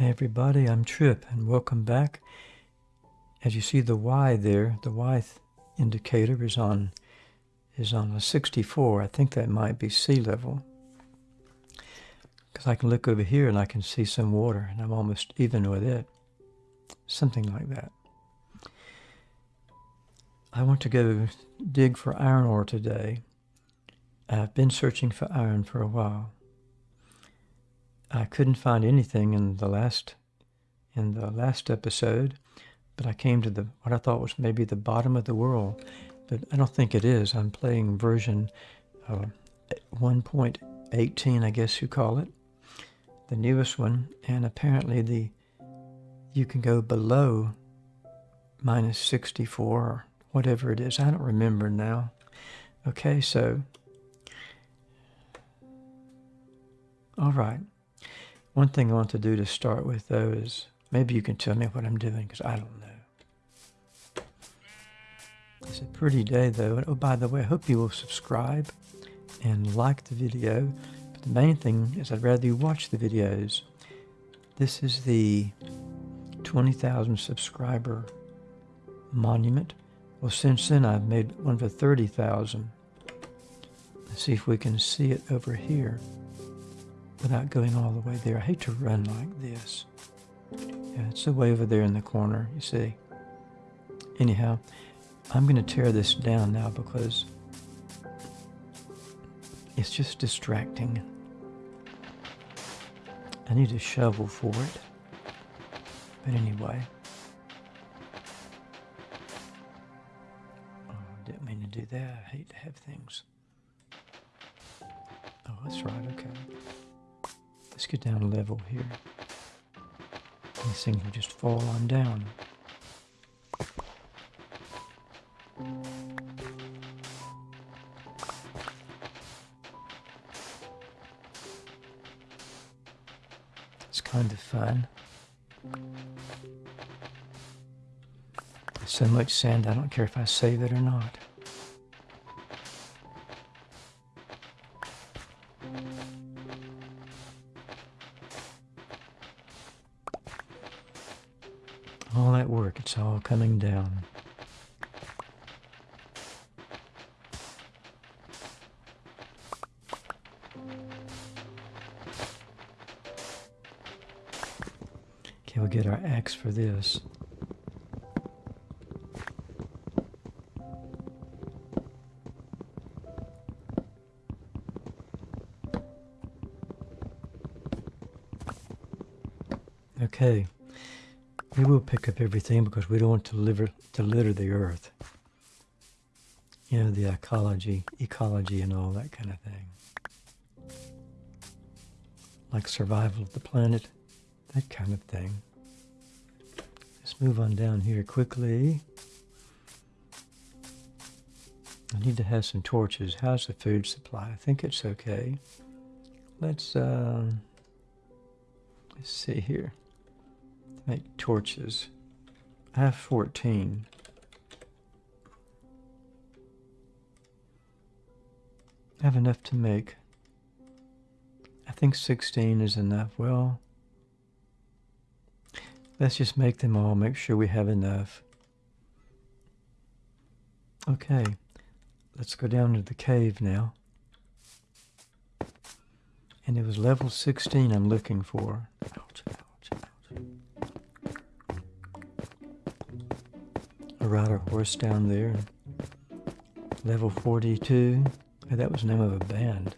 Hey everybody, I'm Trip and welcome back. As you see the Y there, the Y indicator is on is on a 64. I think that might be sea level. Because I can look over here and I can see some water and I'm almost even with it. Something like that. I want to go dig for iron ore today. I've been searching for iron for a while. I couldn't find anything in the last in the last episode, but I came to the what I thought was maybe the bottom of the world, but I don't think it is. I'm playing version uh, 1.18, I guess you call it, the newest one, and apparently the you can go below minus 64 or whatever it is. I don't remember now. Okay, so all right. One thing I want to do to start with, though, is maybe you can tell me what I'm doing, because I don't know. It's a pretty day, though. Oh, by the way, I hope you will subscribe and like the video. But the main thing is I'd rather you watch the videos. This is the 20,000 subscriber monument. Well, since then, I've made one for 30,000. Let's see if we can see it over here without going all the way there. I hate to run like this. Yeah, it's the way over there in the corner, you see. Anyhow, I'm going to tear this down now because it's just distracting. I need a shovel for it. But anyway. Oh, didn't mean to do that. I hate to have things. Oh, that's right, okay. Let's get down a level here. These things will just fall on down. It's kind of fun. so much sand, I don't care if I save it or not. All that work, it's all coming down. Okay, we'll get our axe for this. Okay. We will pick up everything because we don't want to, liver, to litter the earth. You know, the ecology, ecology and all that kind of thing. Like survival of the planet, that kind of thing. Let's move on down here quickly. I need to have some torches. How's the food supply? I think it's okay. Let's, uh, let's see here make torches. I have 14. I have enough to make. I think 16 is enough. Well, let's just make them all, make sure we have enough. Okay, let's go down to the cave now. And it was level 16 I'm looking for. Ouch, ride a horse down there. Level 42. that was the name of a band.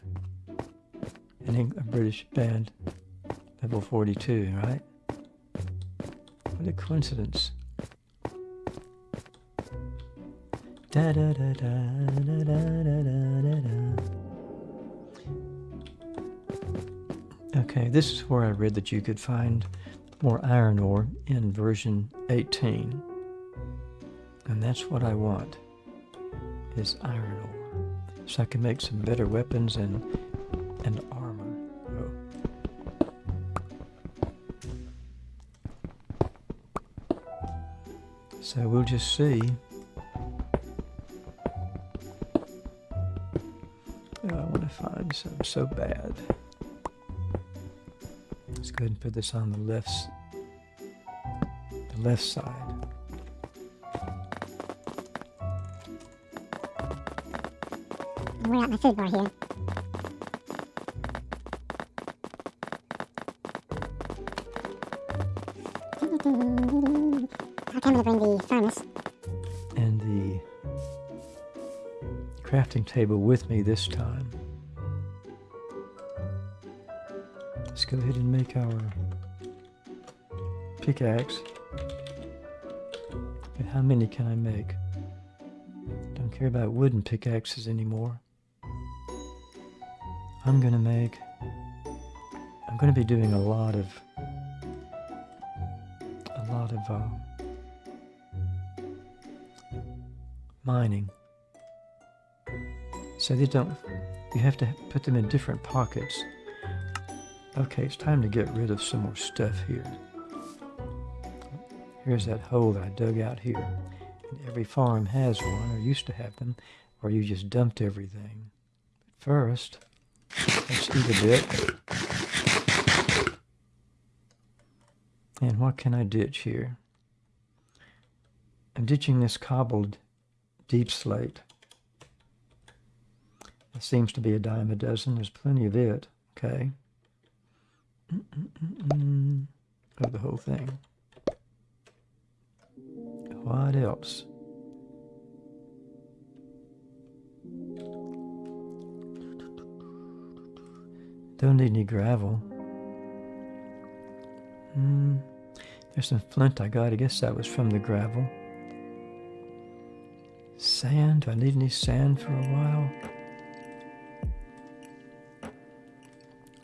An a British band. Level 42, right? What a coincidence. Da da da da da da da da da. Okay, this is where I read that you could find more iron ore in version 18. And that's what I want, is iron ore. So I can make some better weapons and, and armor. Oh. So we'll just see. Oh, I want to find some so bad. Let's go ahead and put this on the left, the left side. We're out my food bar here. I'll come to bring the furnace. and the crafting table with me this time. Let's go ahead and make our pickaxe. And how many can I make? Don't care about wooden pickaxes anymore. I'm gonna make. I'm gonna be doing a lot of. A lot of. Uh, mining. So they don't, you have to put them in different pockets. Okay, it's time to get rid of some more stuff here. Here's that hole that I dug out here. And every farm has one, or used to have them, or you just dumped everything. First, let's eat a bit. And what can I ditch here? I'm ditching this cobbled deep slate. It seems to be a dime a dozen. There's plenty of it. Okay. Of the whole thing. What else? Don't need any gravel. Hmm. There's some flint I got. I guess that was from the gravel. Sand? Do I need any sand for a while?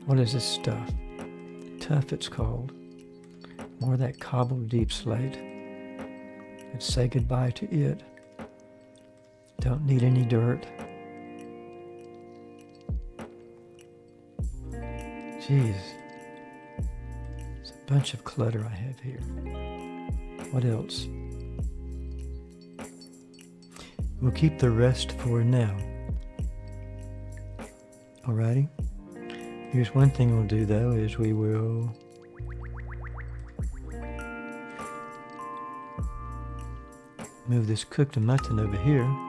What is this stuff? Tuff it's called. More of that cobbled deep slate. Let's say goodbye to it. Don't need any dirt. Jeez. It's a bunch of clutter I have here. What else? We'll keep the rest for now. Alrighty. Here's one thing we'll do though is we will move this cooked mutton over here.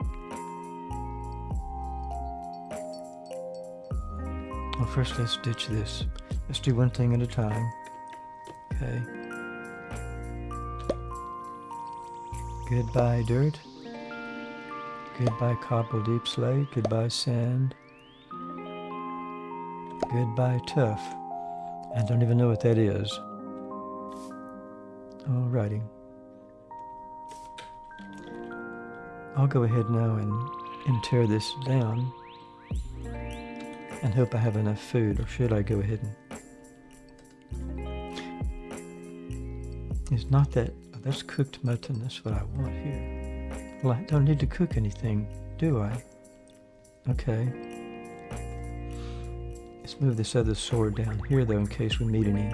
First let's ditch this. Let's do one thing at a time. Okay. Goodbye dirt. Goodbye cobble deep slate. Goodbye sand. Goodbye tuff. I don't even know what that is. Alrighty. I'll go ahead now and, and tear this down and hope I have enough food, or should I go ahead and... It's not that... Oh, that's cooked mutton, that's what I want here. Well, I don't need to cook anything, do I? Okay. Let's move this other sword down here, though, in case we meet any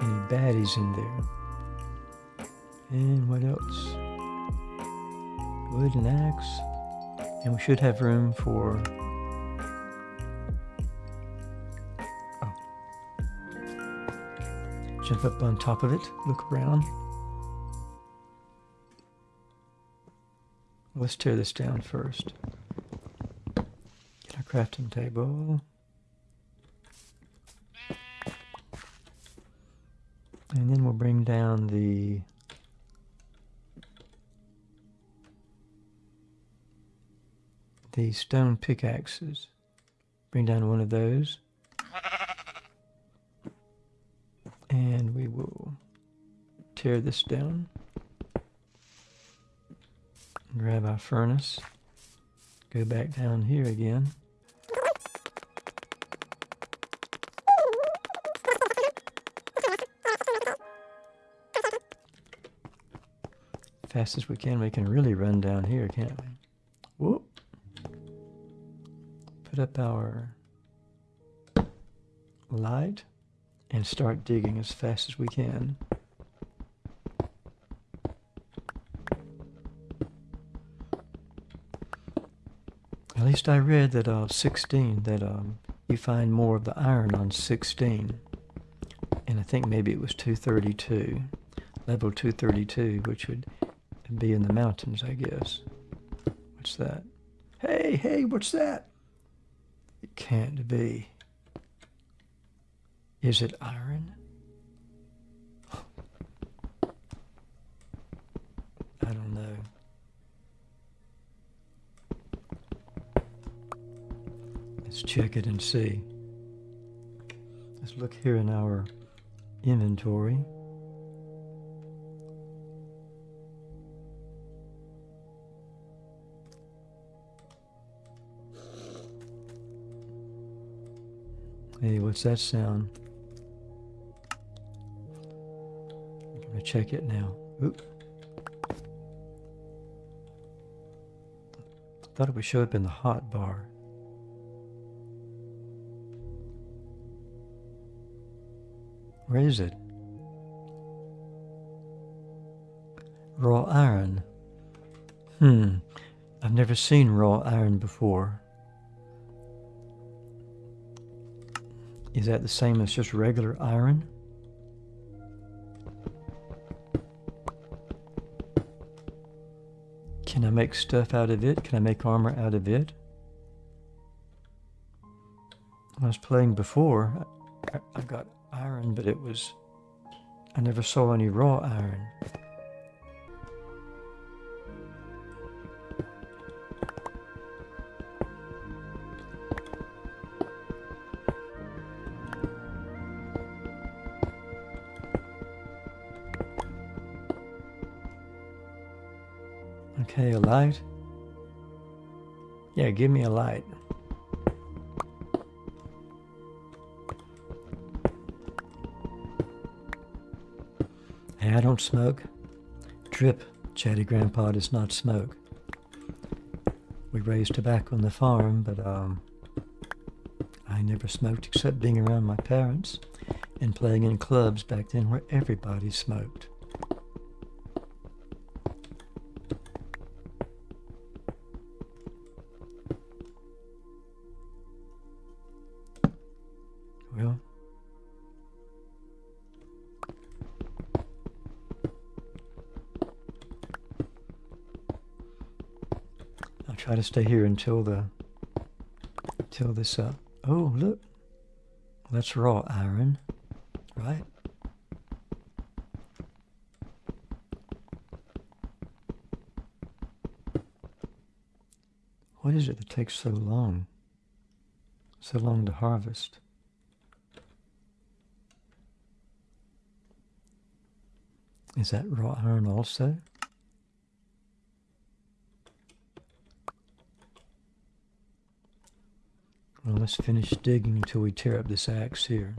any baddies in there. And what else? Wooden axe. And we should have room for... Jump up on top of it, look around. Let's tear this down first. Get our crafting table. And then we'll bring down the the stone pickaxes. Bring down one of those. Tear this down. Grab our furnace. Go back down here again. Fast as we can, we can really run down here, can't we? Whoop. Put up our light and start digging as fast as we can. At least I read that uh, 16, that um, you find more of the iron on 16. And I think maybe it was 232, level 232, which would be in the mountains, I guess. What's that? Hey, hey, what's that? It can't be. Is it iron? I don't know. Let's check it and see. Let's look here in our inventory. Hey, what's that sound? I'm gonna check it now. Oop. Thought it would show up in the hot bar. Where is it? Raw iron. Hmm. I've never seen raw iron before. Is that the same as just regular iron? Can I make stuff out of it? Can I make armor out of it? When I was playing before, I, I got iron, but it was... I never saw any raw iron. Okay, a light. Yeah, give me a light. I don't smoke. Trip, Chatty Grandpa does not smoke. We raised tobacco on the farm, but um, I never smoked except being around my parents and playing in clubs back then where everybody smoked. Try to stay here until the until this uh oh look. That's raw iron right? What is it that takes so long so long to harvest? Is that raw iron also Let's finish digging until we tear up this axe here.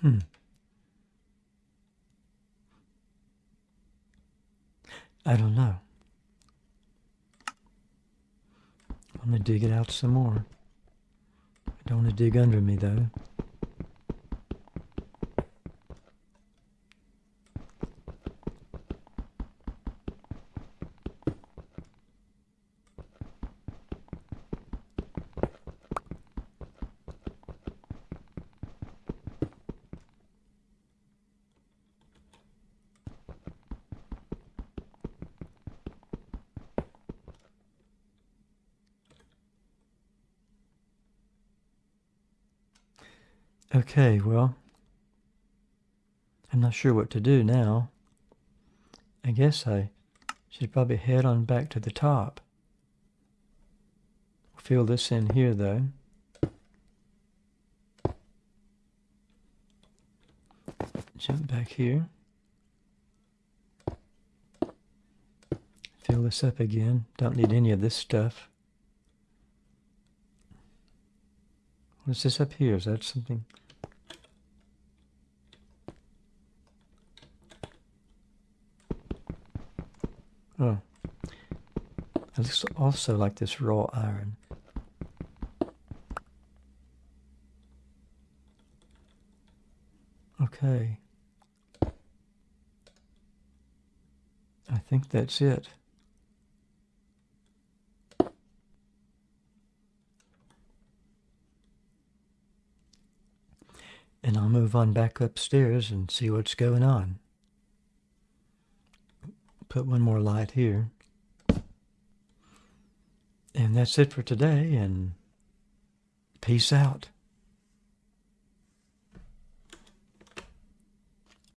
Hmm. I don't know. I'm going to dig it out some more. I don't want to dig under me, though. Okay, well, I'm not sure what to do now. I guess I should probably head on back to the top. Fill this in here, though. Jump back here. Fill this up again. Don't need any of this stuff. What's this up here? Is that something? Oh. It looks also like this raw iron. Okay. I think that's it. I'll move on back upstairs and see what's going on. Put one more light here. And that's it for today, and peace out.